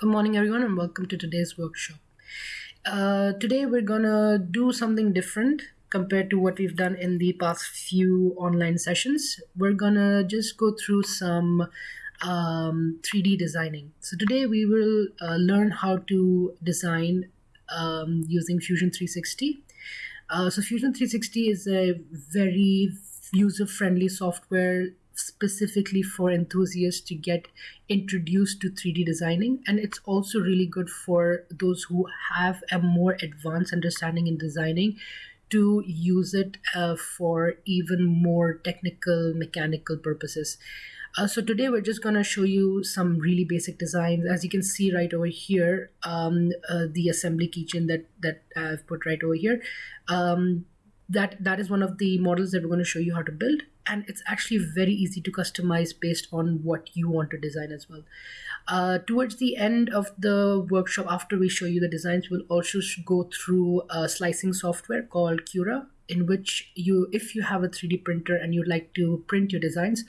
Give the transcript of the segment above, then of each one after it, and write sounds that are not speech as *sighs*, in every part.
Good morning, everyone, and welcome to today's workshop. Uh, today, we're gonna do something different compared to what we've done in the past few online sessions. We're gonna just go through some um, 3D designing. So, today, we will uh, learn how to design um, using Fusion 360. Uh, so, Fusion 360 is a very user friendly software specifically for enthusiasts to get introduced to 3D designing. And it's also really good for those who have a more advanced understanding in designing to use it uh, for even more technical, mechanical purposes. Uh, so today we're just going to show you some really basic designs. As you can see right over here, um, uh, the assembly keychain that that I've put right over here. Um, that that is one of the models that we're going to show you how to build. And it's actually very easy to customize based on what you want to design as well. Uh, towards the end of the workshop after we show you the designs we'll also go through a slicing software called cura in which you if you have a 3d printer and you'd like to print your designs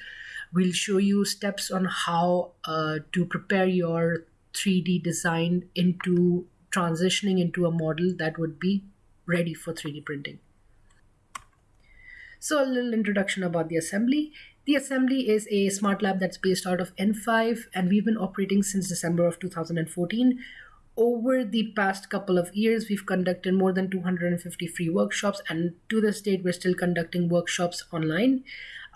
we'll show you steps on how uh, to prepare your 3d design into transitioning into a model that would be ready for 3d printing so a little introduction about the assembly. The assembly is a smart lab that's based out of in5 and we've been operating since December of 2014. Over the past couple of years, we've conducted more than 250 free workshops and to this date, we're still conducting workshops online.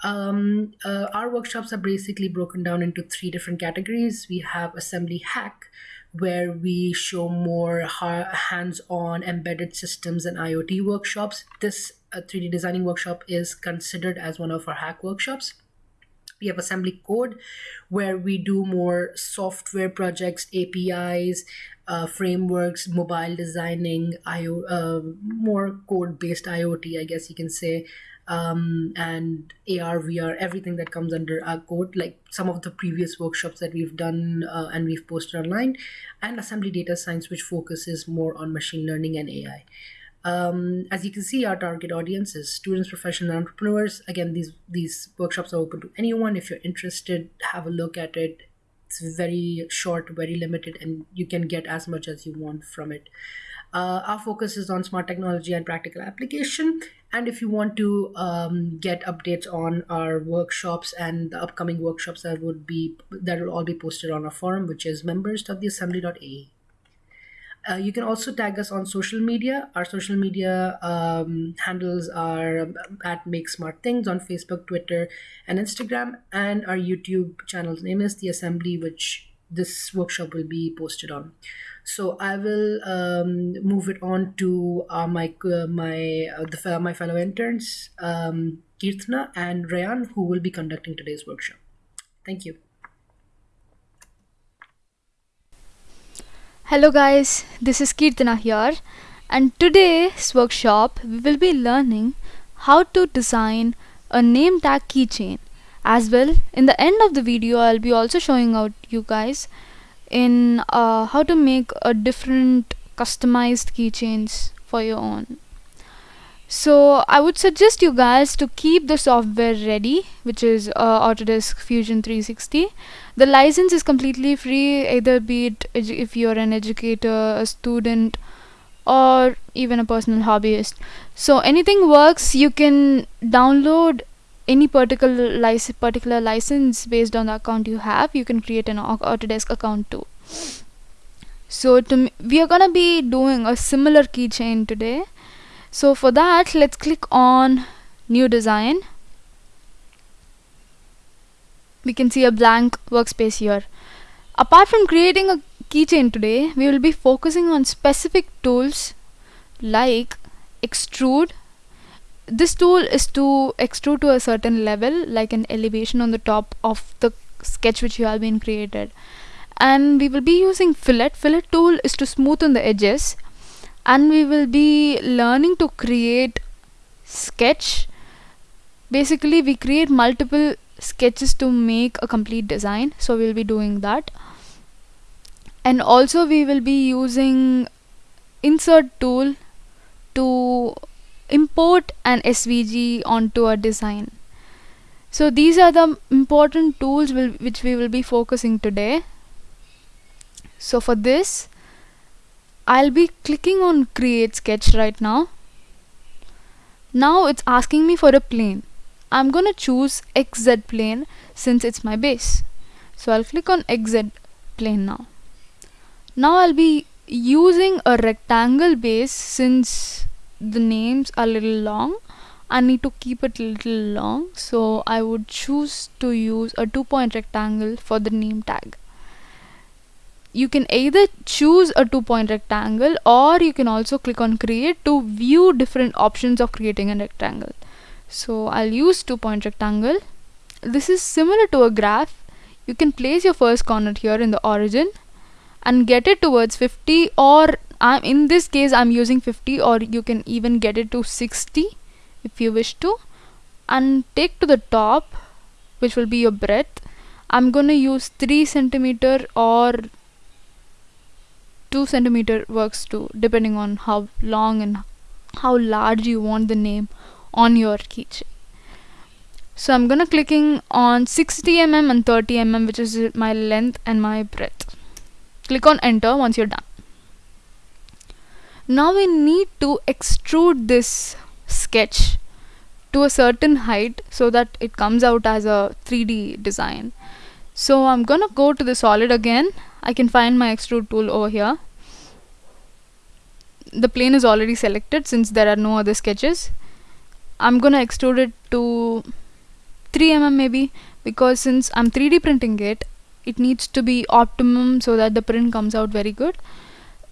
Um, uh, our workshops are basically broken down into three different categories. We have assembly hack, where we show more hands-on embedded systems and IoT workshops. This uh, 3D designing workshop is considered as one of our hack workshops. We have assembly code where we do more software projects, APIs, uh, frameworks, mobile designing, IO, uh, more code based IoT, I guess you can say, um, and AR, VR, everything that comes under our code, like some of the previous workshops that we've done uh, and we've posted online, and assembly data science, which focuses more on machine learning and AI. Um, as you can see, our target audience is students, professional entrepreneurs. Again, these these workshops are open to anyone. If you're interested, have a look at it. It's very short, very limited, and you can get as much as you want from it. Uh, our focus is on smart technology and practical application. And if you want to um, get updates on our workshops and the upcoming workshops that would be that will all be posted on our forum, which is members.theassembly.ae. Uh, you can also tag us on social media. Our social media um, handles are um, at Make Smart Things on Facebook, Twitter, and Instagram. And our YouTube channel's name is The Assembly, which this workshop will be posted on. So I will um, move it on to uh, my uh, my uh, the, my fellow interns, um, Kirtana and Rayan, who will be conducting today's workshop. Thank you. Hello guys, this is Kirtana here and today's workshop we will be learning how to design a name tag keychain. As well in the end of the video I'll be also showing out you guys in uh, how to make a different customized keychains for your own so I would suggest you guys to keep the software ready which is uh, Autodesk Fusion 360 the license is completely free either be it if you're an educator a student or even a personal hobbyist. So anything works you can download any particular particular license based on the account you have. You can create an Autodesk account too. So to we are gonna be doing a similar keychain today so for that let's click on new design. We can see a blank workspace here. Apart from creating a keychain today we will be focusing on specific tools like extrude. This tool is to extrude to a certain level like an elevation on the top of the sketch which you have been created. And we will be using fillet. Fillet tool is to smoothen the edges and we will be learning to create sketch basically we create multiple sketches to make a complete design so we'll be doing that and also we will be using insert tool to import an SVG onto a design. So these are the important tools will, which we will be focusing today. so for this I'll be clicking on create sketch right now. Now it's asking me for a plane. I'm gonna choose XZ plane since it's my base. So I'll click on XZ plane now. Now I'll be using a rectangle base since the names are a little long. I need to keep it a little long. So I would choose to use a two point rectangle for the name tag you can either choose a two point rectangle or you can also click on create to view different options of creating a rectangle. So I'll use two point rectangle. This is similar to a graph. You can place your first corner here in the origin and get it towards 50 or I'm in this case I'm using 50 or you can even get it to 60 if you wish to. And take to the top which will be your breadth. I'm gonna use 3 centimeter or 2 centimeter works too depending on how long and how large you want the name on your keychain. So I'm gonna clicking on 60 mm and 30 mm which is my length and my breadth. Click on enter once you're done. Now we need to extrude this sketch to a certain height so that it comes out as a 3d design. So I'm gonna go to the solid again I can find my extrude tool over here. The plane is already selected since there are no other sketches. I'm gonna extrude it to 3 mm maybe because since I'm 3d printing it it needs to be optimum so that the print comes out very good.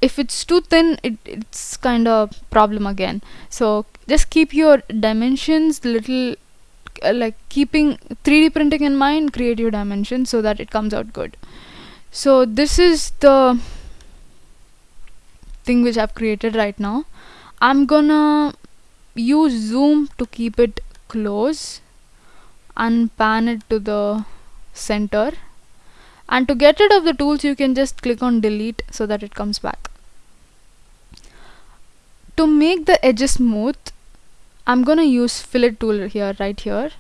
If it's too thin it, it's kind of problem again. So just keep your dimensions little uh, like keeping 3d printing in mind create your dimensions so that it comes out good so this is the thing which I've created right now. I'm gonna use zoom to keep it close and pan it to the center. And to get rid of the tools you can just click on delete so that it comes back. To make the edges smooth I'm gonna use fillet tool here right here.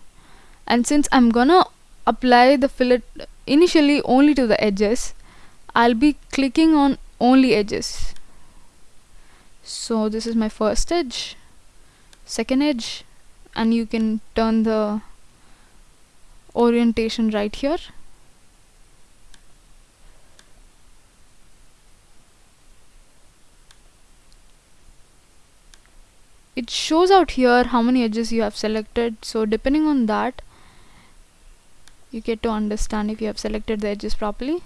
And since I'm gonna apply the fillet initially only to the edges. I'll be clicking on only edges. So this is my first edge second edge and you can turn the orientation right here. It shows out here how many edges you have selected. So depending on that you get to understand if you have selected the edges properly.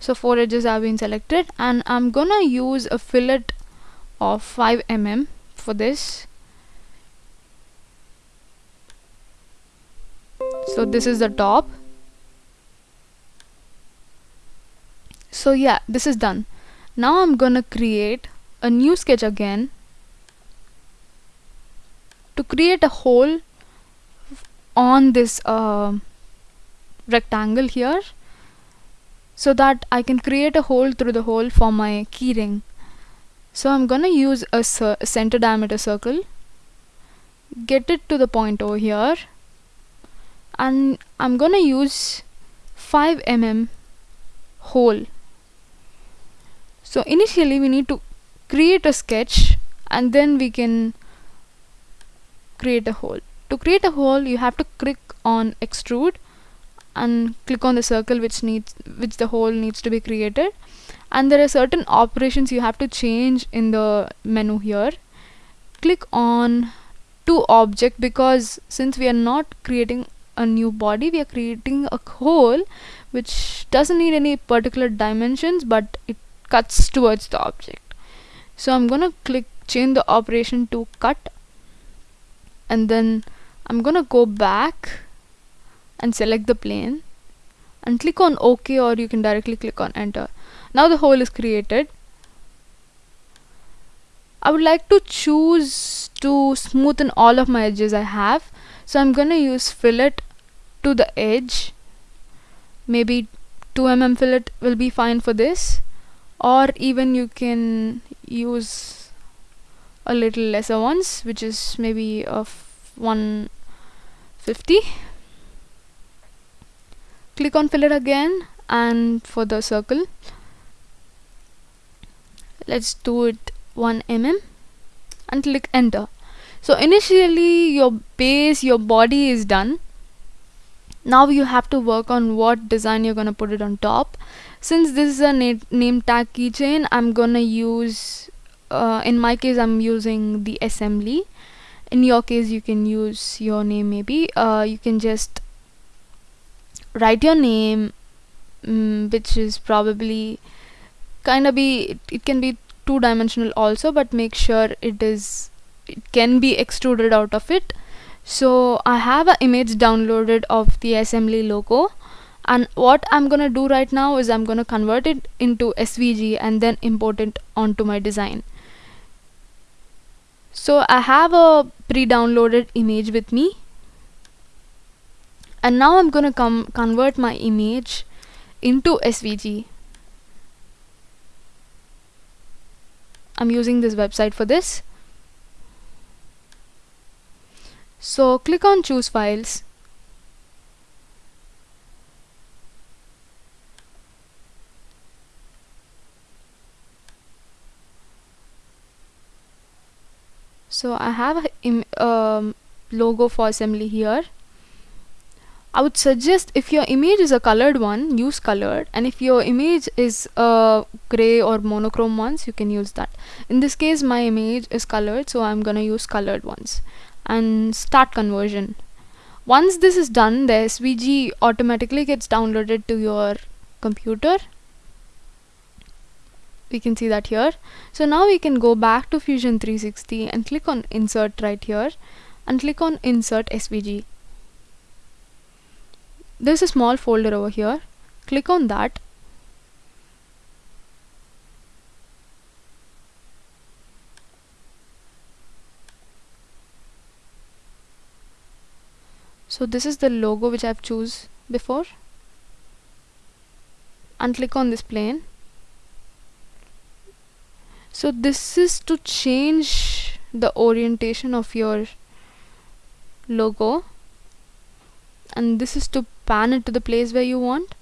So four edges have been selected and I'm gonna use a fillet of 5 mm for this. So this is the top. So yeah this is done. Now I'm gonna create a new sketch again to create a hole on this uh, rectangle here so that I can create a hole through the hole for my keyring. So I'm gonna use a center diameter circle get it to the point over here and I'm gonna use 5 mm hole. So initially we need to create a sketch and then we can create a hole. To create a hole you have to click on extrude and click on the circle which needs which the hole needs to be created. And there are certain operations you have to change in the menu here. Click on to object because since we are not creating a new body we are creating a hole which doesn't need any particular dimensions but it cuts towards the object so I'm gonna click change the operation to cut. And then I'm gonna go back and select the plane and click on OK or you can directly click on enter. Now the hole is created. I would like to choose to smoothen all of my edges I have. So I'm gonna use fillet to the edge. Maybe 2 mm fillet will be fine for this or even you can use a little lesser ones which is maybe of 150 click on fillet again and for the circle let's do it 1 mm and click enter. So initially your base your body is done. Now you have to work on what design you're gonna put it on top since this is a na name tag keychain I'm gonna use uh, in my case I'm using the assembly. In your case you can use your name maybe. Uh, you can just write your name mm, which is probably kind of be it, it can be two dimensional also but make sure it is it can be extruded out of it. So I have an image downloaded of the assembly logo and what I'm gonna do right now is I'm gonna convert it into SVG and then import it onto my design. So I have a pre-downloaded image with me. And now I'm gonna come convert my image into SVG I'm using this website for this. So click on choose files so I have a um, logo for assembly here. I would suggest if your image is a colored one use colored and if your image is a gray or monochrome ones you can use that. In this case my image is colored so I'm gonna use colored ones. And start conversion. Once this is done the SVG automatically gets downloaded to your computer we can see that here. So now we can go back to Fusion 360 and click on insert right here and click on insert SVG there's a small folder over here. Click on that. So this is the logo which I've choose before. And click on this plane so this is to change the orientation of your logo. And this is to pan it to the place where you want.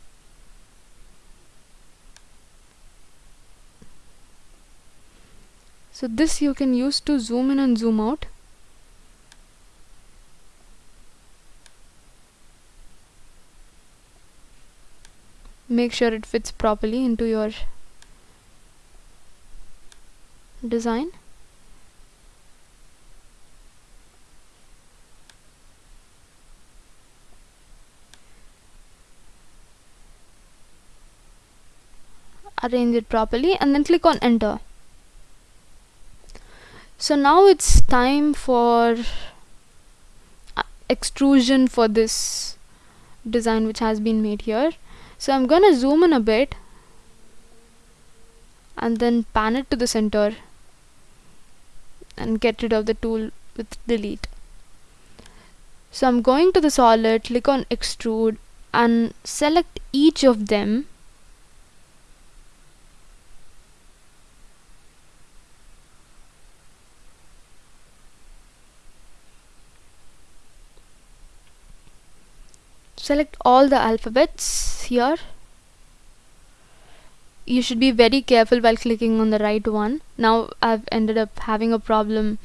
So this you can use to zoom in and zoom out. Make sure it fits properly into your design? Arrange it properly and then click on enter. So now it's time for uh, extrusion for this design which has been made here. So I'm gonna zoom in a bit and then pan it to the center and get rid of the tool with delete. So I'm going to the solid click on extrude and select each of them. Select all the alphabets here you should be very careful while clicking on the right one. Now I've ended up having a problem.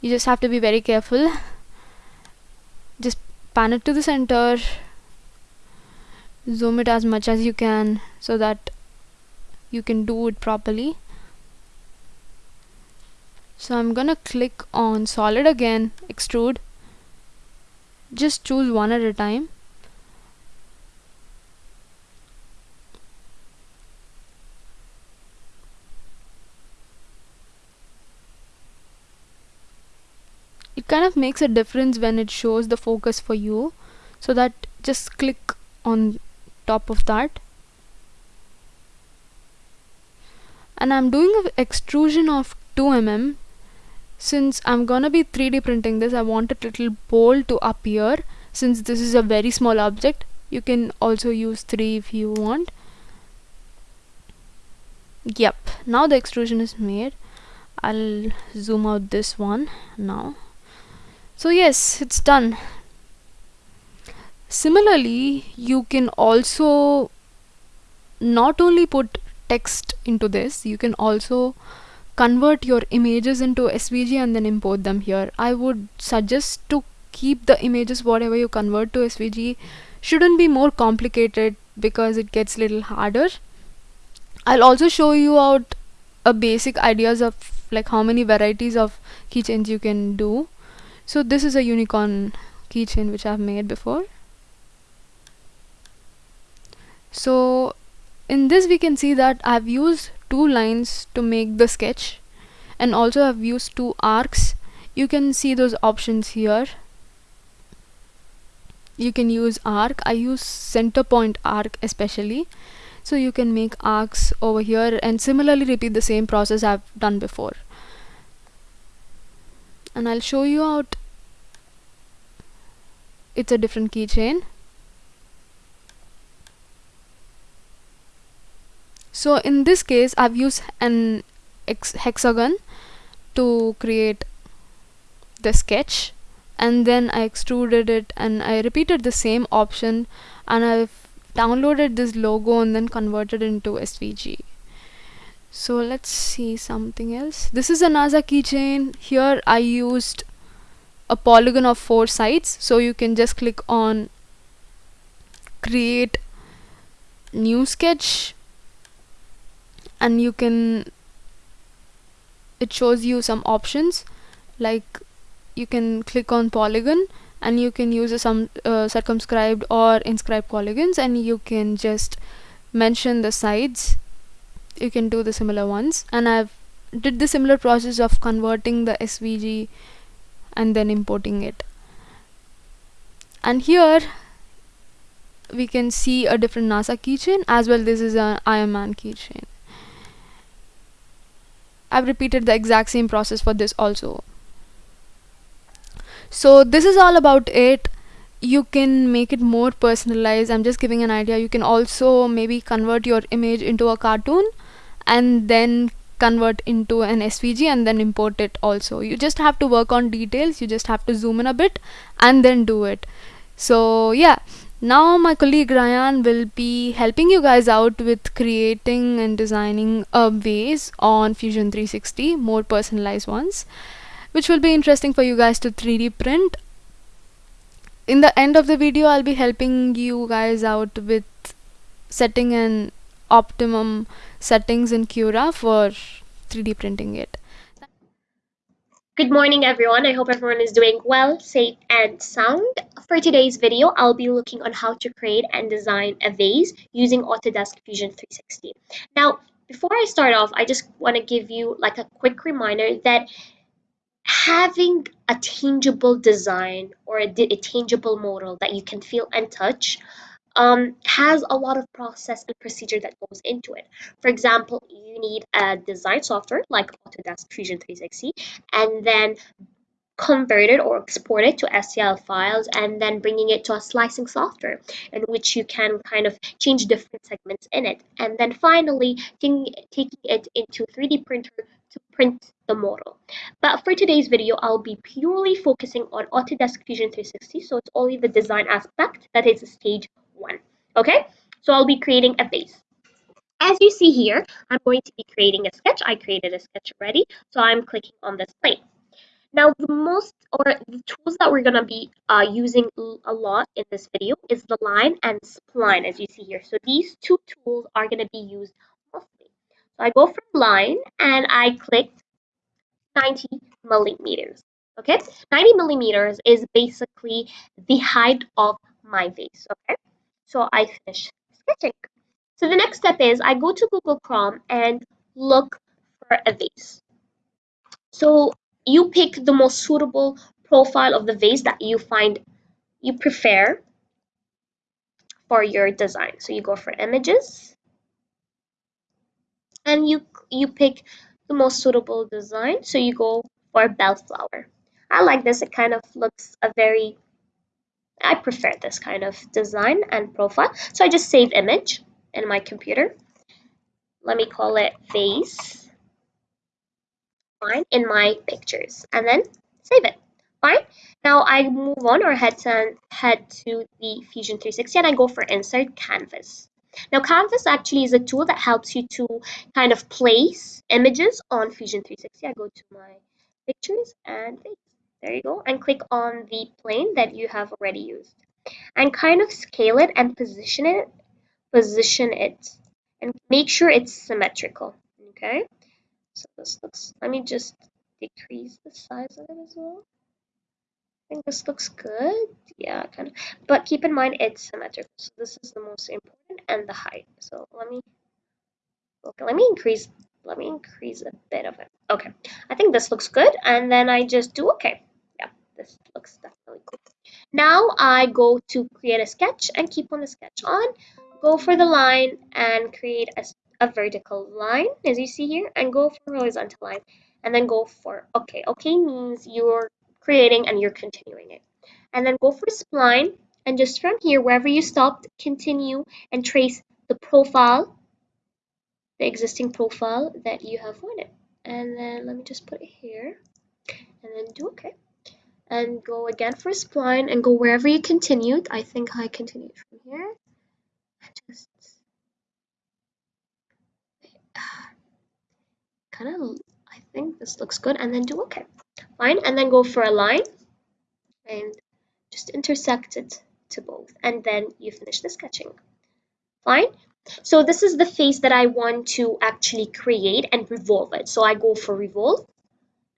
You just have to be very careful. Just pan it to the center. Zoom it as much as you can so that you can do it properly. So I'm gonna click on solid again extrude. Just choose one at a time it kind of makes a difference when it shows the focus for you. So that just click on top of that. And I'm doing an extrusion of 2 mm since I'm gonna be 3d printing this I want a little bolt to appear. Since this is a very small object you can also use 3 if you want. Yep now the extrusion is made. I'll zoom out this one now so yes it's done. Similarly you can also not only put text into this you can also convert your images into svg and then import them here. I would suggest to keep the images whatever you convert to svg shouldn't be more complicated because it gets little harder. I'll also show you out a basic ideas of like how many varieties of keychains you can do so this is a unicorn keychain which I've made before. So in this we can see that I've used two lines to make the sketch and also I've used two arcs. You can see those options here. You can use arc. I use center point arc especially. So you can make arcs over here and similarly repeat the same process I've done before and I'll show you out. It's a different keychain. So in this case I've used an hexagon to create the sketch. And then I extruded it and I repeated the same option. And I've downloaded this logo and then converted into SVG so let's see something else. This is a NASA keychain. Here I used a polygon of four sides. So you can just click on create new sketch. And you can it shows you some options. Like you can click on polygon and you can use some uh, circumscribed or inscribed polygons. And you can just mention the sides you can do the similar ones. And I've did the similar process of converting the SVG and then importing it. And here we can see a different NASA keychain as well. This is an Iron Man keychain. I've repeated the exact same process for this also. So this is all about it. You can make it more personalized. I'm just giving an idea. You can also maybe convert your image into a cartoon and then convert into an svg and then import it also. You just have to work on details you just have to zoom in a bit and then do it. So yeah. Now my colleague Ryan will be helping you guys out with creating and designing a vase on Fusion 360 more personalized ones which will be interesting for you guys to 3d print. In the end of the video I'll be helping you guys out with setting an optimum settings in Cura for 3D printing it. Good morning everyone, I hope everyone is doing well, safe and sound. For today's video, I'll be looking on how to create and design a vase using Autodesk Fusion 360. Now, before I start off, I just want to give you like a quick reminder that having a tangible design or a, a tangible model that you can feel and touch um, has a lot of process and procedure that goes into it. For example, you need a design software like Autodesk Fusion 360 and then convert it or export it to STL files and then bringing it to a slicing software in which you can kind of change different segments in it. And then finally taking, it into 3D printer to print the model. But for today's video, I'll be purely focusing on Autodesk Fusion 360. So it's only the design aspect that is stage one. Okay, so I'll be creating a vase. As you see here, I'm going to be creating a sketch. I created a sketch already, so I'm clicking on this plane. Now, the most or the tools that we're going to be uh, using a lot in this video is the line and spline, as you see here. So these two tools are going to be used mostly. So I go from line and I click 90 millimeters. Okay, 90 millimeters is basically the height of my vase. Okay, so I finish sketching. So the next step is I go to Google Chrome and look for a vase. So you pick the most suitable profile of the vase that you find you prefer for your design. So you go for images and you you pick the most suitable design. So you go for bellflower. I like this. It kind of looks a very I prefer this kind of design and profile. So I just save image in my computer. Let me call it face fine in my pictures and then save it. Fine. Now I move on or head to head to the Fusion 360 and I go for insert canvas. Now canvas actually is a tool that helps you to kind of place images on Fusion 360. I go to my pictures and there you go. And click on the plane that you have already used. And kind of scale it and position it position it. And make sure it's symmetrical okay? So this looks let me just decrease the size of it as well. I think this looks good. Yeah kind of. But keep in mind it's symmetrical. So this is the most important and the height. So let me okay let me increase let me increase a bit of it. Okay. I think this looks good and then I just do okay. Yeah this looks definitely cool. Now I go to create a sketch and keep on the sketch on. Go for the line and create a, a vertical line as you see here and go for horizontal line and then go for okay okay means you're creating and you're continuing it. And then go for spline and just from here wherever you stopped continue and trace the profile the existing profile that you have wanted. And then let me just put it here. And then do okay. And go again for a spline and go wherever you continued I think I continued from here. Just *sighs* kind of I think this looks good. And then do okay. Fine. And then go for a line. And just intersect it to both. And then you finish the sketching. Fine so this is the face that I want to actually create and revolve it. So I go for revolve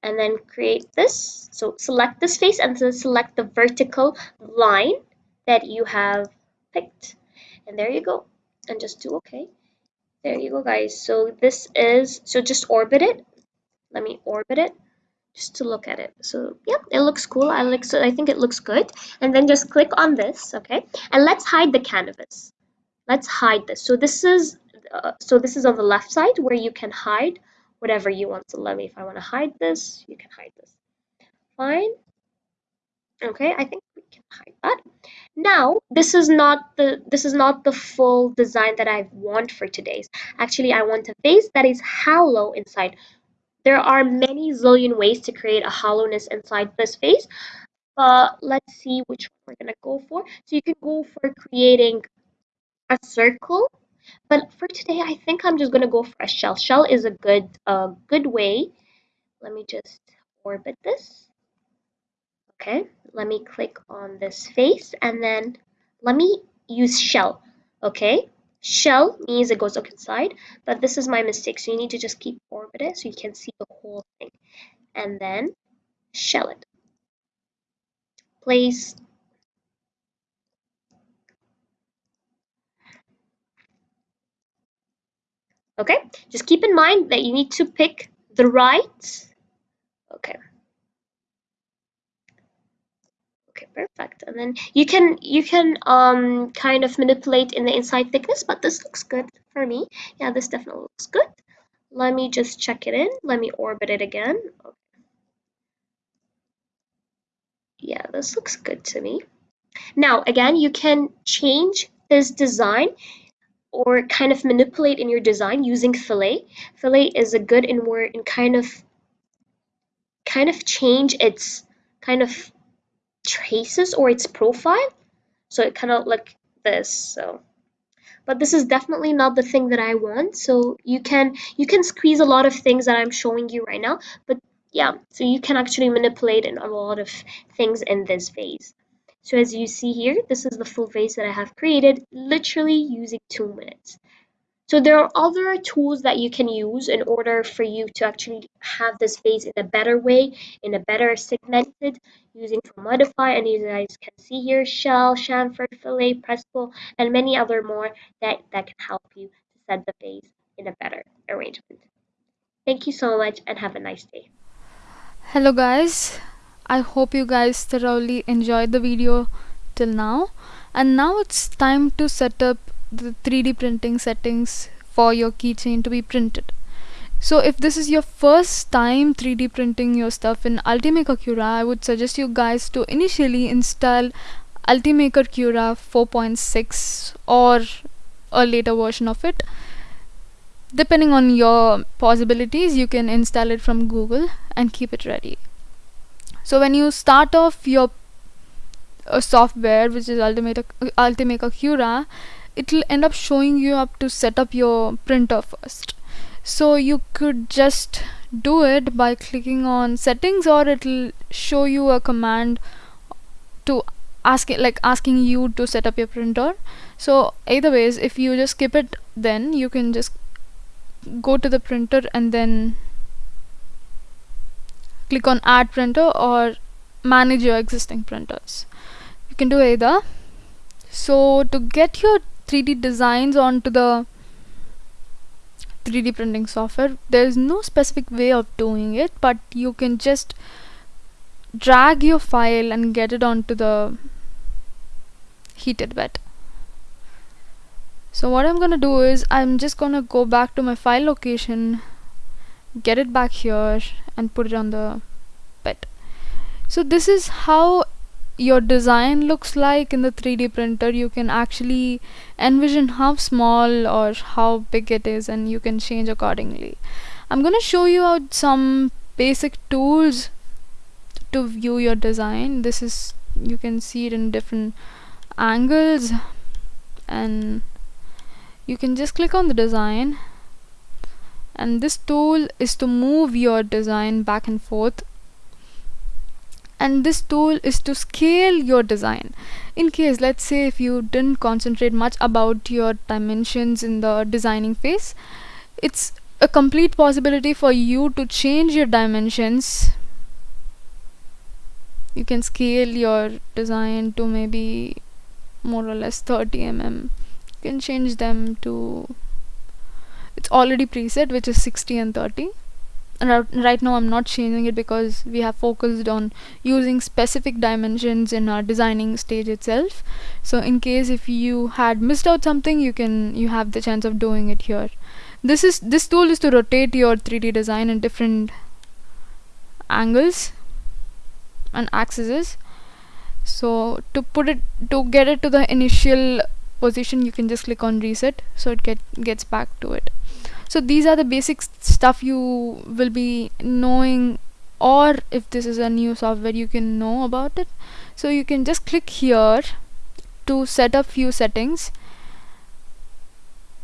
and then create this. So select this face and then select the vertical line that you have picked. And there you go. And just do okay. There you go guys. So this is so just orbit it. Let me orbit it just to look at it. So yeah it looks cool. I like so I think it looks good. And then just click on this okay? And let's hide the canvas let's hide this. So this is uh, so this is on the left side where you can hide whatever you want. So let me if I want to hide this you can hide this. Fine. Okay I think we can hide that. Now this is not the this is not the full design that I want for today's. Actually I want a face that is hollow inside. There are many zillion ways to create a hollowness inside this face but let's see which one we're gonna go for. So you can go for creating a circle but for today I think I'm just gonna go for a shell. Shell is a good uh, good way. Let me just orbit this. Okay let me click on this face and then let me use shell. Okay shell means it goes up inside but this is my mistake so you need to just keep orbit it so you can see the whole thing. And then shell it. Place okay? Just keep in mind that you need to pick the right. Okay. Okay perfect. And then you can you can um kind of manipulate in the inside thickness but this looks good for me. Yeah this definitely looks good. Let me just check it in. Let me orbit it again. Okay. yeah this looks good to me. Now again you can change this design or kind of manipulate in your design using fillet. Fillet is a good in where in kind of kind of change its kind of traces or its profile. So it kind of like this so. But this is definitely not the thing that I want. So you can you can squeeze a lot of things that I'm showing you right now but yeah so you can actually manipulate in a lot of things in this vase so as you see here this is the full face that I have created literally using two minutes so there are other tools that you can use in order for you to actually have this face in a better way, in a better segmented, using to modify, and you guys can see here, shell, chamfer, fillet, press pull, and many other more that, that can help you to set the face in a better arrangement. Thank you so much and have a nice day. Hello guys, I hope you guys thoroughly enjoyed the video till now and now it's time to set up the 3D printing settings for your keychain to be printed. So if this is your first time 3D printing your stuff in Ultimaker Cura, I would suggest you guys to initially install Ultimaker Cura 4.6 or a later version of it. Depending on your possibilities, you can install it from Google and keep it ready. So when you start off your a software which is Ultimate Ultimaker Cura it'll end up showing you up to set up your printer first. So you could just do it by clicking on settings or it'll show you a command to ask it like asking you to set up your printer. So either ways if you just skip it then you can just go to the printer and then click on add printer or manage your existing printers. You can do either. So to get your 3d designs onto the 3d printing software there is no specific way of doing it but you can just drag your file and get it onto the heated bed so what I'm gonna do is I'm just gonna go back to my file location get it back here and put it on the bed. So this is how your design looks like in the 3d printer. You can actually envision how small or how big it is and you can change accordingly. I'm gonna show you out some basic tools to view your design. This is you can see it in different angles and you can just click on the design and this tool is to move your design back and forth. And this tool is to scale your design. In case let's say if you didn't concentrate much about your dimensions in the designing phase it's a complete possibility for you to change your dimensions. You can scale your design to maybe more or less 30 mm you can change them to it's already preset which is 60 and 30 and right now I'm not changing it because we have focused on using specific dimensions in our designing stage itself. So in case if you had missed out something you can you have the chance of doing it here. This is this tool is to rotate your 3d design in different angles and axes. So to put it to get it to the initial position you can just click on reset so it get gets back to it so these are the basic stuff you will be knowing or if this is a new software you can know about it. So you can just click here to set up few settings.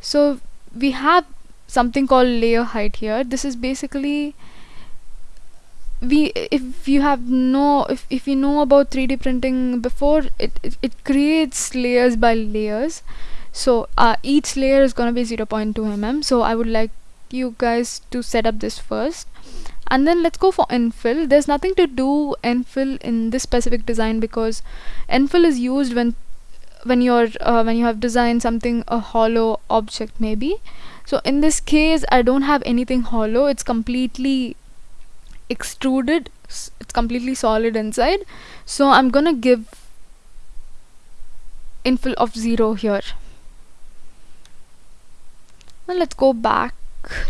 So we have something called layer height here. This is basically we if you have no if, if you know about 3d printing before it, it, it creates layers by layers so uh, each layer is gonna be 0.2 mm. So I would like you guys to set up this first. And then let's go for infill. There's nothing to do infill in this specific design because infill is used when when you're uh, when you have designed something a hollow object maybe. So in this case I don't have anything hollow. It's completely extruded. It's completely solid inside. So I'm gonna give infill of 0 here now let's go back.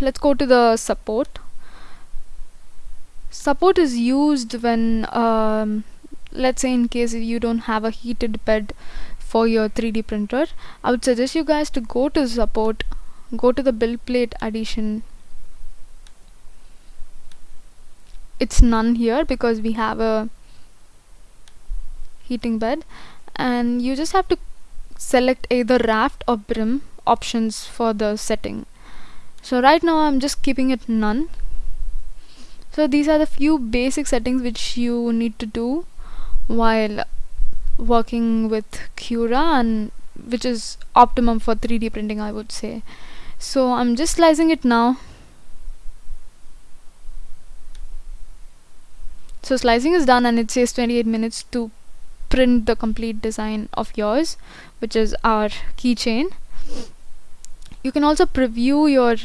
Let's go to the support. Support is used when um, let's say in case you don't have a heated bed for your 3d printer I would suggest you guys to go to support go to the build plate addition. It's none here because we have a heating bed and you just have to select either raft or brim options for the setting. So right now I'm just keeping it none. So these are the few basic settings which you need to do while working with Cura and which is optimum for 3D printing I would say. So I'm just slicing it now. So slicing is done and it says 28 minutes to print the complete design of yours which is our keychain you can also preview your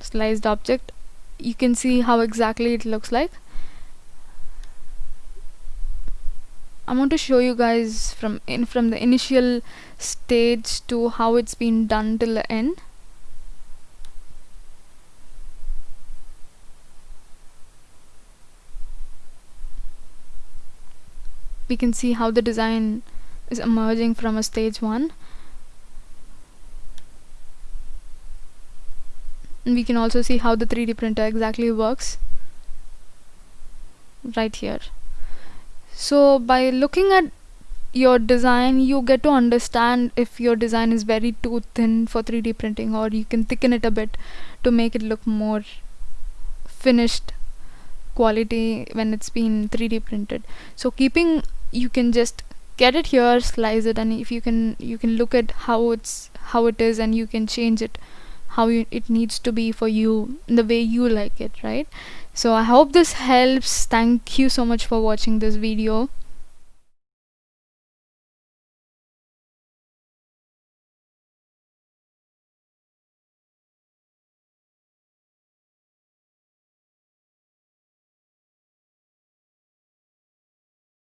sliced object. You can see how exactly it looks like. I want to show you guys from in from the initial stage to how it's been done till the end. We can see how the design is emerging from a stage 1 and we can also see how the 3D printer exactly works right here. So by looking at your design you get to understand if your design is very too thin for 3d printing or you can thicken it a bit to make it look more finished quality when it's been 3d printed. So keeping you can just get it here slice it and if you can you can look at how it's how it is and you can change it how you, it needs to be for you the way you like it right? So i hope this helps. Thank you so much for watching this video